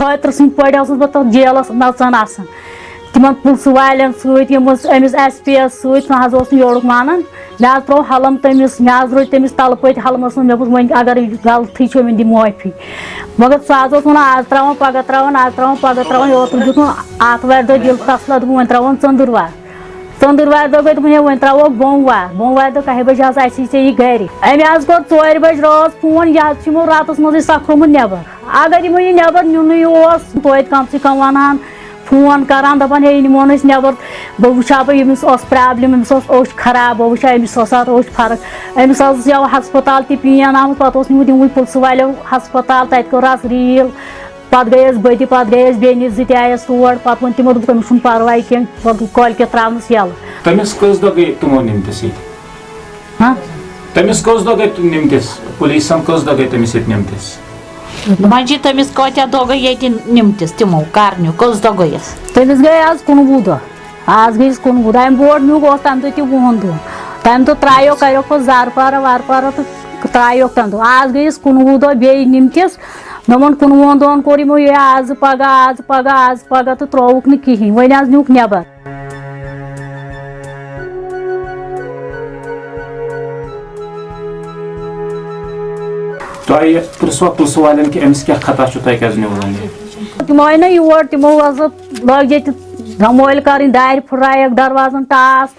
خٲطرٕ سٕنٛدۍ پٲٹھۍ ٲسٕس بہٕ تَتھ جیلَس نَژان آسان تِمن پٕنٛژٕ والٮ۪ن سۭتۍ یِم ٲسۍ أمِس ایس پی یَس سۭتۍ سُہ حظ اوس نہٕ یورُک مانان مےٚ حظ ترٛوو حَلَم تٔمِس مےٚ حظ رٔٹۍ تٔمِس تَلہٕ پٔتۍ حَلمَس منٛز مےٚ دوٚپ وۄنۍ اگر یہِ غلطی چھِ وۄنۍ دِ معٲفی مگر سُہ حظ اوس وَنان آز ترٛاوان پَگاہ ترٛاوان آز ترٛاوان پَگاہ ترٛاوان اوترٕ دیُتمُ آتھوارِ دۄہ دِل فٲصلہ دوٚپُن وۄنۍ ترٛاوون ژٔنٛدٕروار ژٔنٛدٕروارِ دۄہ گٔے دوٚپُن ہے وۄنۍ ترٛاووکھ بوموار بوموارِ دۄہ کَہہِ بَجہِ حظ اَسی ژےٚ یہِ گَرِ أمۍ حظ کوٚر ژورِ بَجہِ رٲژ فون یہِ حظ چھُ یِمو راتَس منٛزٕے سۄکھرومُت نٮ۪بر اگر یِمو یہِ نٮ۪بر نیُنٕے اوس توتہِ کَم سے کَم وَنہٕ ہن فون کَران دَپان ہے یہِ نِمون أسۍ نٮ۪بر بہٕ وٕچھٕ ہا بہٕ ییٚمِس ٲس پرٛابلِم أمِس خراب بہٕ وٕچھٕ ہا أمِس ٲس اَتھ فرق أمِس حظ یَوٕ ہَسپَتال تہِ پین آمُت پَتہٕ اوس نیوٗمُت یِموٕے پٕلسہٕ والیو ہَسپَتال تَتہِ کوٚرہَس ریٖل پَتہٕ گٔیَس بہٕ تہِ پَتہٕ گٔیَس بیٚنہِ زٕ تہِ آیَس تور پَتہٕ ووٚن تِمو دوٚپُکھ أمِس چھُنہٕ پَرواے کینٛہہ پَتہٕ کٲلکٮ۪تھ ترٛاونَس یَلہٕ تٔمِس کٔژ دۄہ گٔے تِمو نِمتِس ییٚتہِ تٔمِس کٔژ دۄہ گٔے نِمتِس پُلیٖسَن کٔژ دۄہ گٔے تٔمِس ییٚتہِ نِمتِس Манжитами скотя дога един нимтис, тимол, карню, кос дога ес. Ты не сгай аз кун буда. Аз гис кун буда, им бор ню гос там то ти гунду. Там то трайо кайо ко зар пара вар пара то трайо там то. Аз гис кун буда бей нимтис. Намон кун вондон коримо я аз пага аз пага аз пага то троук ни кихи. Война аз нюк нябар. تۄہہِ پِرٛژھوا پٕلسہٕ والٮ۪ن کہِ أمِس کیٛاہ خطا چھُ تۄہہِ کیٛازِ نیوٗون یہِ تِم آے نہ یور تِمو حظ لٲگۍ ییٚتہِ دمٲلۍ کَرٕنۍ دارِ پھٕٹرایَکھ دروازَن ٹاس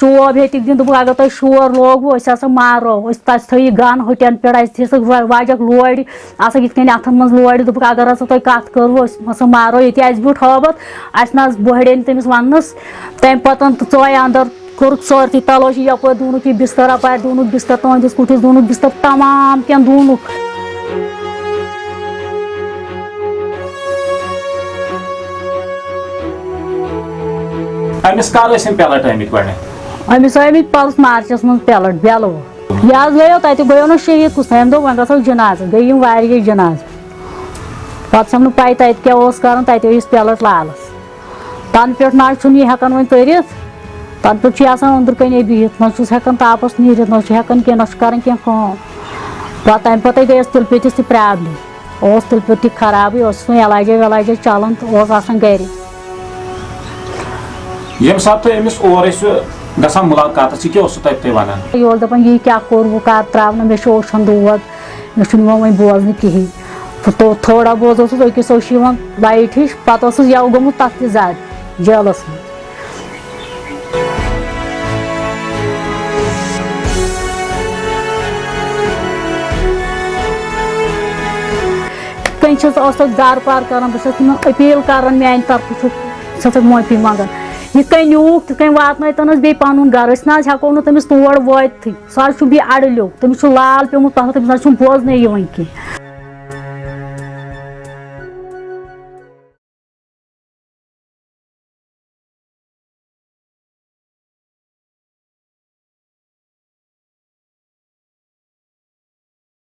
چوب ہیٚتِکھ دِنۍ دوٚپُکھ اگر تۄہہِ شور لوگوُ أسۍ ہسا مارو أسۍ تَتہِ تھٲیِکھ گَن ہُٹٮ۪ن پٮ۪ٹھ اَسہِ دِژٕکھ واجَکھ لورِ آسان یِتھ کٔنۍ اَتھَن منٛز لورِ دوٚپُکھ اگر ہسا تۄہہِ کَتھ کٔروٕ أسۍ ہسا مارو ییٚتہِ اَسہِ بیوٗٹھ ہٲبَتھ اَسہِ نہ حظ بٔہڑے نہٕ تٔمِس وَننَس تَمہِ پَتہٕ تہٕ ژاے اَنٛدر کوٚرُکھ سٲرسٕے تَلٲشی یَپٲرۍ دوٗنُکھ یہِ بِستر اَپارِ دوٗنُکھ بِستر تُہنٛدِس کُٹھِس دوٗنُکھ بِستر تَمام کینٛہہ دوٗنُکھ أمِس کر ٲسۍ یِم پیلٹ آمٕتۍ گۄڈٕنٮ۪تھ. أمِس آمٕتۍ پَلس مارچَس منٛز پیلٹ بیلہٕ یہِ حظ گٔیو تَتہِ گٔیو نہٕ شہیٖد کُس أمۍ دوٚپ وۄنۍ گژھو جِنازٕ، گٔے یِم واریاہ جِنازٕ۔ پَتہٕ چھَم نہٕ پَے تَتہِ کیٛاہ اوس کَرُن، تَتہِ ٲسۍ پیلٹ لالَس۔ تَنہٕ پٮ۪ٹھ نہ حظ چھُنہٕ یہِ ہٮ۪کان وۄنۍ تٔرِتھ۔ تَنہٕ پٮ۪ٹھ چھُ یہِ آسان أنٛدرٕ کَنی بِہِتھ نہ چھُس ہٮ۪کان تاپَس نیٖرِتھ، نہ چھُ ہٮ۪کان کینٛہہ نہ چھُ کَران کینٛہہ کٲم۔ پَتہٕ تَمہِ پَتے گٔیَس تِلہٕ پیٚتِس تہِ پرٛابلِم اوس تِلہٕ پیوٚت تہِ خرابٕے اوس وۄنۍ علاجا وٮ۪لاجا چَلان تہٕ اوس آسان گرِ ییٚمہِ ساتہٕ تُہۍ أمِس اور ٲسِو گژھان مُلاقاتَس یہِ کیٛاہ اوسوٕ تَتہِ تۄہہِ وَنان یہِ اوس دَپان یہِ کیٛاہ کوٚر بہٕ کَر ترٛاونہٕ مےٚ چھُ اوٚشَن دود مےٚ چھُنہٕ یِوان وۄنۍ بوزنہٕ کِہیٖنۍ تہٕ تھوڑا بہت اوسُس أکِس اوس یِوان لایٹ ہِش پَتہٕ اوسُس یَوٕ گوٚمُت تَتھ تہِ زیادٕ جیلَس منٛز وۄنۍ چھَس ٲسَکھ زارٕ پار کَران، بہٕ چھَس تِمَن أپیٖل کَران میٛانہِ طرفہٕ چھُ چھَسَکھ معٲفی منٛگان یِتھ کٔنۍ نیوٗکھ تِتھ کٔنۍ واتنٲیتَن حظ بیٚیہِ پَنُن گَرٕ أسۍ نہ حظ ہٮ۪کو نہٕ تٔمِس تور وٲتتھٕے سُہ حظ چھُ بیٚیہِ اَڑٕلیو، تٔمِس چھُ لال پیوٚمُت پَتھر تٔمِس نہ حظ چھُنہٕ بوزنَے یِوان کینٛہہ۔